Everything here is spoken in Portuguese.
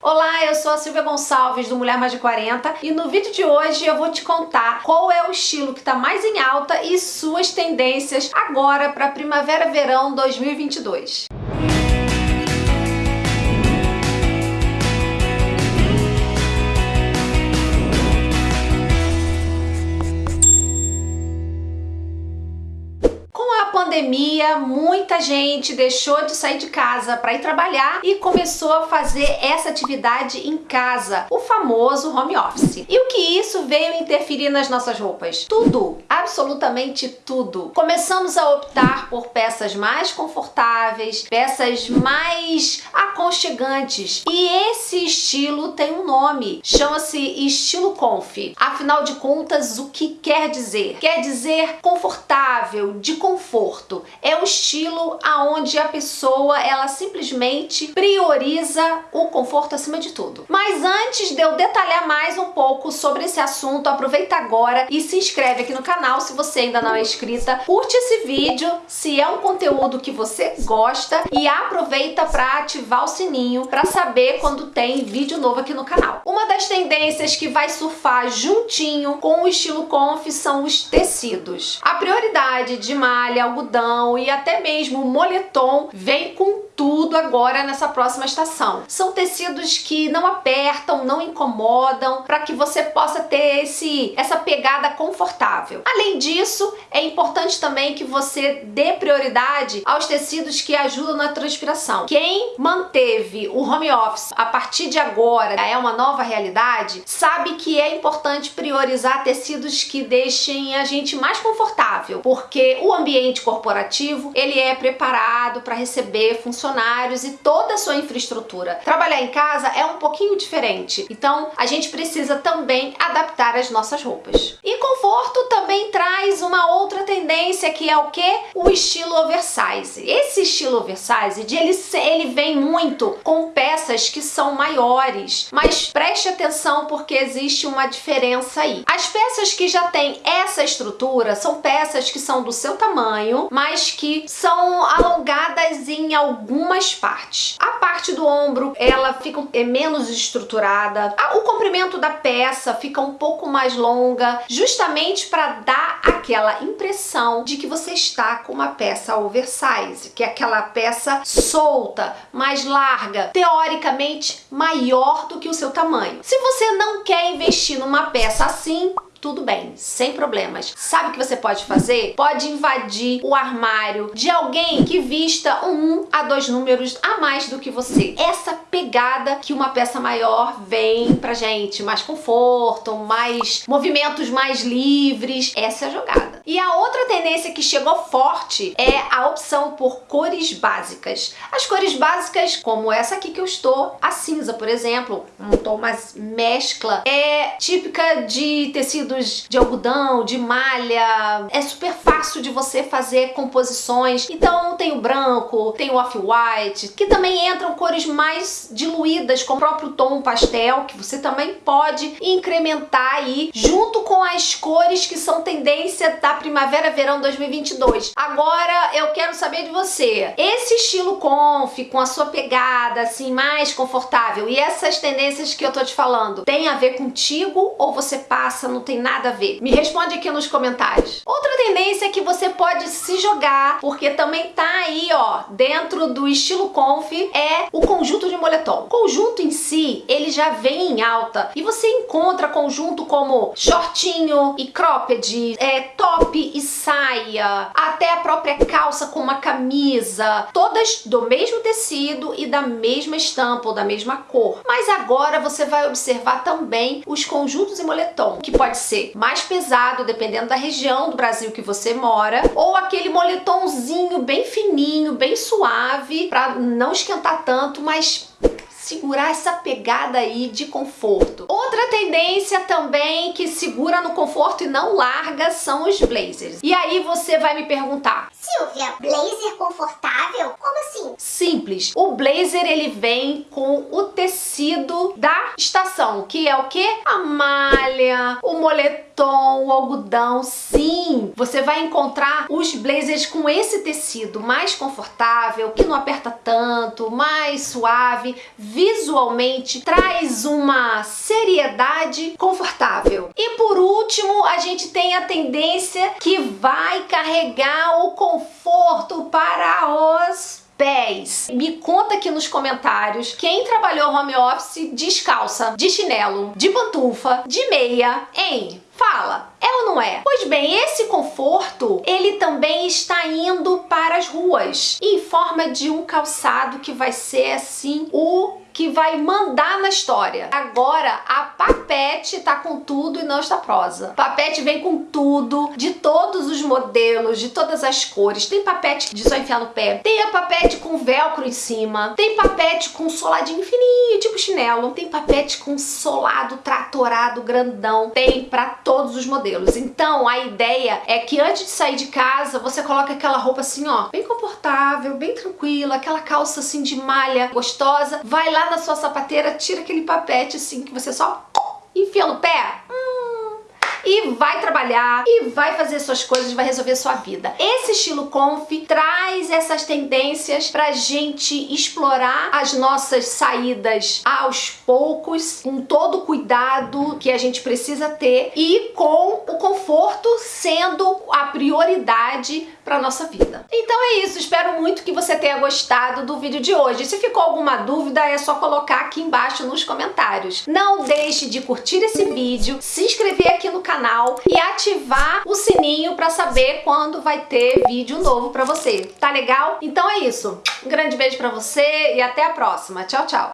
Olá, eu sou a Silvia Gonçalves do Mulher Mais de 40 e no vídeo de hoje eu vou te contar qual é o estilo que está mais em alta e suas tendências agora para primavera-verão 2022. pandemia, muita gente deixou de sair de casa para ir trabalhar e começou a fazer essa atividade em casa, o famoso home office. E o que isso veio interferir nas nossas roupas? Tudo, absolutamente tudo. Começamos a optar por peças mais confortáveis, peças mais aconchegantes. E esse estilo tem um nome, chama-se estilo conf. Afinal de contas, o que quer dizer? Quer dizer confortável, de conforto conforto. O estilo aonde a pessoa ela simplesmente prioriza o conforto acima de tudo. Mas antes de eu detalhar mais um pouco sobre esse assunto, aproveita agora e se inscreve aqui no canal se você ainda não é inscrita. Curte esse vídeo se é um conteúdo que você gosta e aproveita para ativar o sininho para saber quando tem vídeo novo aqui no canal. Uma das tendências que vai surfar juntinho com o estilo conf são os tecidos. A prioridade de malha, algodão algodão até mesmo moletom vem com tudo agora nessa próxima estação. São tecidos que não apertam, não incomodam, para que você possa ter esse, essa pegada confortável. Além disso, é importante também que você dê prioridade aos tecidos que ajudam na transpiração. Quem manteve o home office a partir de agora, é uma nova realidade, sabe que é importante priorizar tecidos que deixem a gente mais confortável, porque o ambiente corporativo, ele é preparado para receber funcionários e toda a sua infraestrutura. Trabalhar em casa é um pouquinho diferente, então a gente precisa também adaptar as nossas roupas. E conforto também traz uma outra tendência que é o que? O estilo oversize. Esse estilo oversize, ele, ele vem muito com peças que são maiores, mas preste atenção porque existe uma diferença aí. As peças que já têm essa estrutura são peças que são do seu tamanho, mas que são alongadas em algumas partes. A parte do ombro, ela fica é menos estruturada. O comprimento da peça fica um pouco mais longa, justamente para dar aquela impressão de que você está com uma peça oversize, que é aquela peça solta, mais larga, teoricamente maior do que o seu tamanho. Se você não quer investir numa peça assim, tudo bem, sem problemas. Sabe o que você pode fazer? Pode invadir o armário de alguém que vista um a dois números a mais do que você. Essa pegada que uma peça maior vem pra gente, mais conforto, mais movimentos mais livres, essa é a jogada. E a outra tendência que chegou forte é a opção por cores básicas. As cores básicas, como essa aqui que eu estou, a cinza, por exemplo, um tom mais mescla, é típica de tecido tecidos de algodão, de malha. É super fácil de você fazer composições. Então tem o branco, tem o off-white, que também entram cores mais diluídas com o próprio tom pastel, que você também pode incrementar aí junto com as cores que são tendência da primavera-verão 2022. Agora eu quero saber de você. Esse estilo conf, com a sua pegada assim mais confortável e essas tendências que eu tô te falando, tem a ver contigo ou você passa, não tem tem nada a ver? Me responde aqui nos comentários. Outra tendência é que você pode se jogar, porque também tá aí, ó, dentro do estilo conf, é o conjunto de moletom. O conjunto em si, ele já vem em alta e você encontra conjunto como shortinho e cropped, é, top e saia, até a própria calça com uma camisa, todas do mesmo tecido e da mesma estampa ou da mesma cor. Mas agora você vai observar também os conjuntos em moletom, que pode ser mais pesado, dependendo da região do Brasil que você mora, ou aquele moletomzinho bem fininho, bem suave, para não esquentar tanto, mas segurar essa pegada aí de conforto. Outra tendência também que segura no conforto e não larga são os blazers. E aí você vai me perguntar, Silvia, blazer confortável? Como assim? Simples. O blazer ele vem com o tecido da estação, que é o que? A malha, o moletom o algodão, sim! Você vai encontrar os blazers com esse tecido mais confortável, que não aperta tanto, mais suave, visualmente traz uma seriedade confortável. E por último, a gente tem a tendência que vai carregar o conforto para os pés. Me conta aqui nos comentários quem trabalhou home office descalça, de chinelo, de pantufa, de meia, hein? Fala, é ou não é? Pois bem, esse conforto, ele também está indo para as ruas, em forma de um calçado que vai ser assim o que vai mandar na história. Agora, a Papete tá com tudo e não está prosa. Papete vem com tudo, de todos os modelos, de todas as cores. Tem papete de só enfiar no pé. Tem a papete com velcro em cima. Tem papete com soladinho fininho, tipo chinelo. Tem papete com solado tratorado grandão. Tem pra todos os modelos. Então, a ideia é que antes de sair de casa, você coloca aquela roupa assim, ó, bem confortável, bem tranquila, aquela calça assim de malha gostosa. Vai na sua sapateira, tira aquele papete assim que você só enfia no pé. Hum, e vai trabalhar e vai fazer suas coisas, vai resolver sua vida. Esse estilo conf traz essas tendências pra gente explorar as nossas saídas aos poucos, com todo o cuidado que a gente precisa ter e com o conforto sendo a prioridade para nossa vida. Então é isso, espero muito que você tenha gostado do vídeo de hoje. Se ficou alguma dúvida, é só colocar aqui embaixo nos comentários. Não deixe de curtir esse vídeo, se inscrever aqui no canal e ativar o sininho para saber quando vai ter vídeo novo para você. Tá legal? Então é isso. Um grande beijo para você e até a próxima. Tchau, tchau!